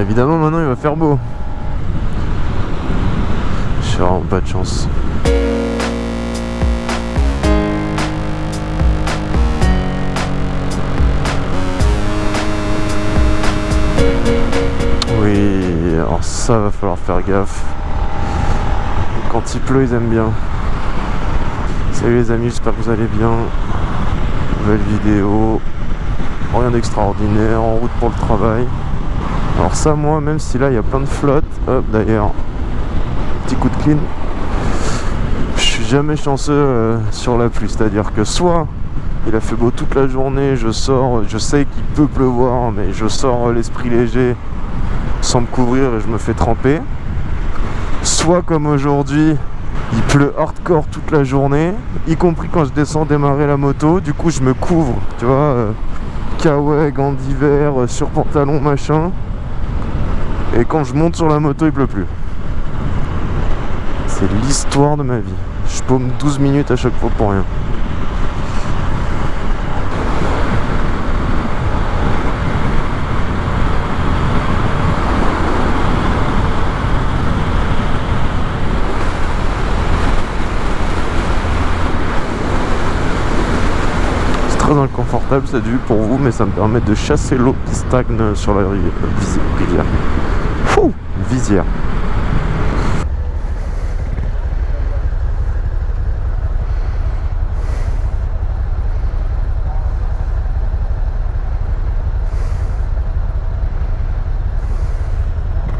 Évidemment maintenant il va faire beau. J'ai vraiment pas de chance. Oui, alors ça va falloir faire gaffe. Quand il pleut, ils aiment bien. Salut les amis, j'espère que vous allez bien. Nouvelle vidéo. Rien d'extraordinaire, en route pour le travail. Alors ça, moi, même si là, il y a plein de flotte. Hop, d'ailleurs, petit coup de clean. Je suis jamais chanceux euh, sur la pluie. C'est-à-dire que soit il a fait beau toute la journée, je sors, je sais qu'il peut pleuvoir, mais je sors l'esprit léger sans me couvrir et je me fais tremper. Soit comme aujourd'hui, il pleut hardcore toute la journée, y compris quand je descends démarrer la moto. Du coup, je me couvre, tu vois, euh, kawaii, gants d'hiver, euh, sur pantalon, machin. Et quand je monte sur la moto, il pleut plus. C'est l'histoire de ma vie. Je paume 12 minutes à chaque fois pour rien. C'est très inconfortable cette vue pour vous, mais ça me permet de chasser l'eau qui stagne sur la euh, rivière. Fou Visière.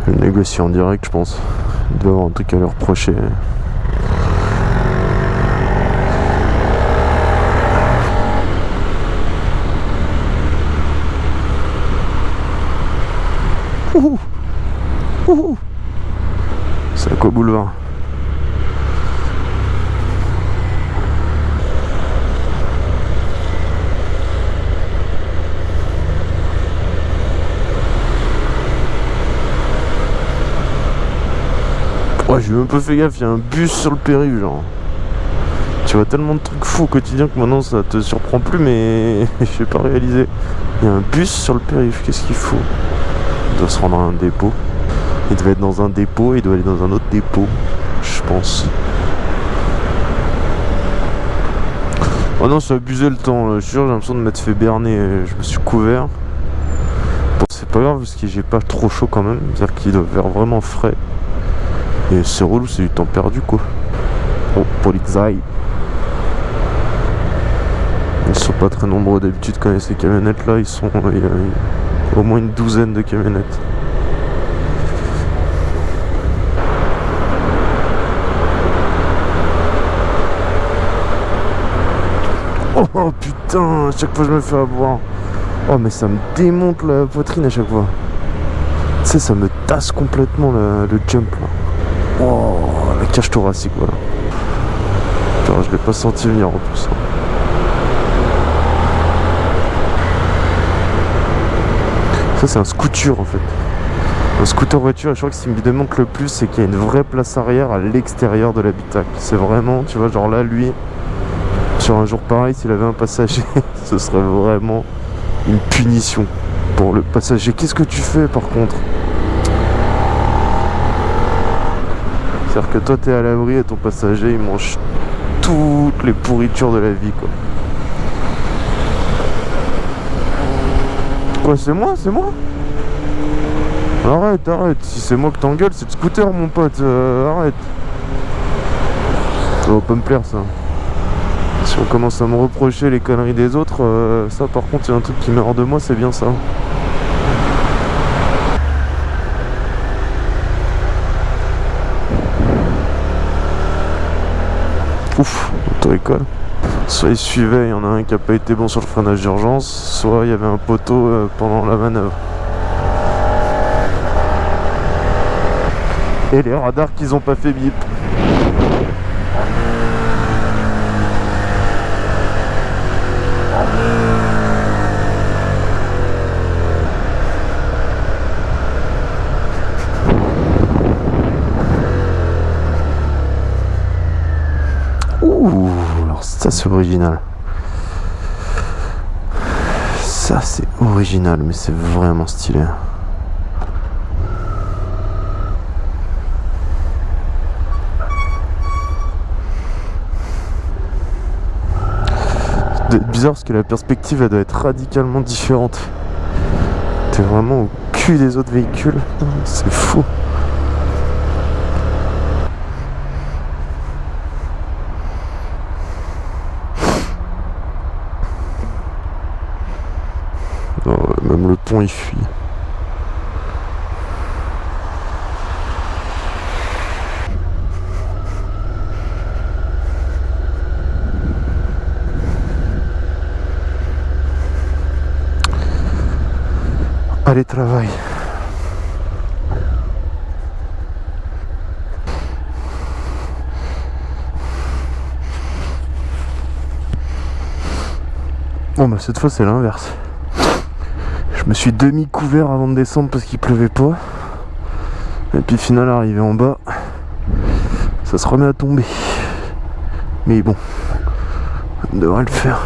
Le négocier en direct, je pense. Il doit avoir un truc à leur reprocher. À quoi boulevard Ouais, j'ai même pas fait gaffe, il y a un bus sur le périph', genre. Tu vois tellement de trucs fous au quotidien que maintenant ça te surprend plus, mais j'ai pas réalisé. Il y a un bus sur le périph', qu'est-ce qu'il faut? Il doit se rendre à un dépôt. Il devait être dans un dépôt, il doit aller dans un autre dépôt, je pense. Oh non, c'est abusé le temps, là. je sûr, j'ai l'impression de m'être fait berner, je me suis couvert. Bon, c'est pas grave parce que j'ai pas trop chaud quand même, c'est-à-dire qu'il doit faire vraiment frais. Et c'est relou, c'est du temps perdu quoi. Oh, Polizei. Ils sont pas très nombreux d'habitude quand il y a ces camionnettes là, ils sont. A au moins une douzaine de camionnettes. Oh putain, à chaque fois je me fais avoir. Oh mais ça me démonte la poitrine à chaque fois. Tu sais, ça me tasse complètement le, jump là. Oh, la cage thoracique, voilà. Genre, je l'ai pas senti venir en plus. hein. Ça, c'est un scooter en fait. Un scooter voiture, je crois que ce qui me démontre le plus, c'est qu'il y a une vraie place arrière à l'extérieur de l'habitacle. C'est vraiment, tu vois, genre là, lui, sur un jour pareil, s'il avait un passager, ce serait vraiment une punition pour le passager. Qu'est-ce que tu fais par contre? C'est-à-dire que toi t'es à l'abri et ton passager il mange toutes les pourritures de la vie quoi. Quoi c'est moi? C'est moi? Arrête, arrête, si c'est moi que t'engueules, c'est le scooter mon pote, euh, arrête. Ça va pas me plaire ça. Si on commence à me reprocher les conneries des autres, euh, ça par contre il y a un truc qui meurt de moi, c'est bien ça. Ouf, auto-école. Soit il suivait, il y en a un qui a pas été bon sur le freinage d'urgence, soit il y avait un poteau euh, pendant la manœuvre. Et les radars qu'ils ont pas fait bip. Ouh, alors ça c'est original. Ça c'est original, mais c'est vraiment stylé. C'est bizarre parce que la perspective elle doit être radicalement différente. T'es vraiment au cul des autres véhicules, c'est fou. Pont il fuit. Allez, travail. Bon bah cette fois c'est l'inverse. Je me suis demi couvert avant de descendre parce qu'il pleuvait pas. Et puis final arrivé en bas, ça se remet à tomber. Mais bon, on devrait le faire.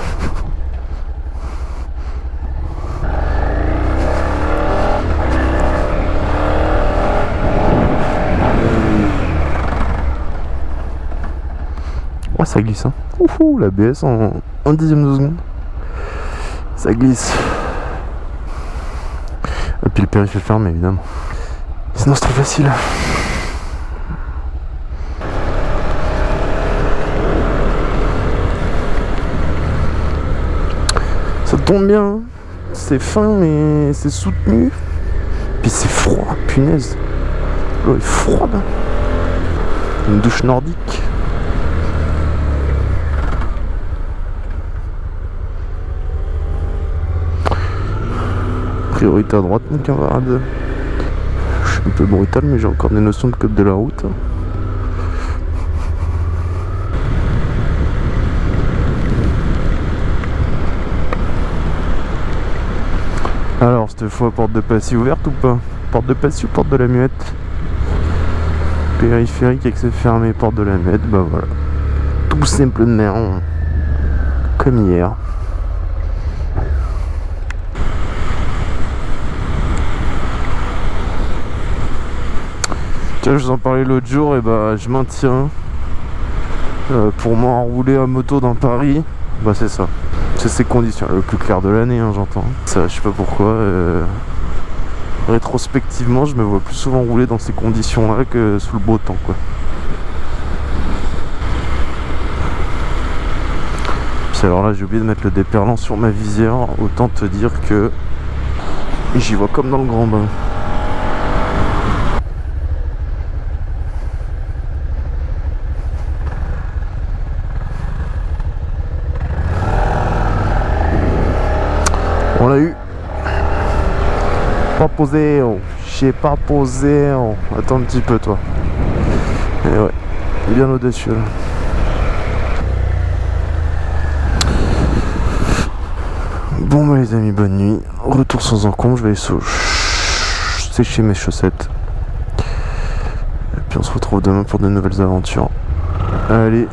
Ça glisse, hein. Ouhou, la BS en un dixième de seconde. Ça glisse. Périph' est fermé, évidemment. Sinon, c'est trop facile. Ça tombe bien. hein. C'est fin, mais c'est soutenu. Puis c'est froid, punaise. L'eau est froide. Une douche nordique. Priorité à droite, mon camarade. Je suis un peu brutal, mais j'ai encore des notions de code de la route. Alors, cette fois, porte de Passy ouverte ou pas? Porte de Passy ou porte de la Muette? Périphérique accès fermé, porte de la Muette, bah voilà. Tout simplement comme hier. Je vous en parlais l'autre jour, et bah je maintiens. Euh, pour m'enrouler à moto dans Paris, bah c'est ça. C'est ces conditions, le plus clair de l'année, hein, j'entends. Ça, je sais pas pourquoi. euh, Rétrospectivement, je me vois plus souvent rouler dans ces conditions-là que sous le beau temps, quoi. Alors là, j'ai oublié de mettre le déperlant sur ma visière. Autant te dire que j'y vois comme dans le grand bain. Posé, oh. J'ai pas posé, oh. Attends un petit peu, toi. Et ouais, bien au-dessus là. Bon bah les amis, bonne nuit. Retour sans encombre, je vais sécher mes chaussettes. Et puis on se retrouve demain pour de nouvelles aventures. Allez,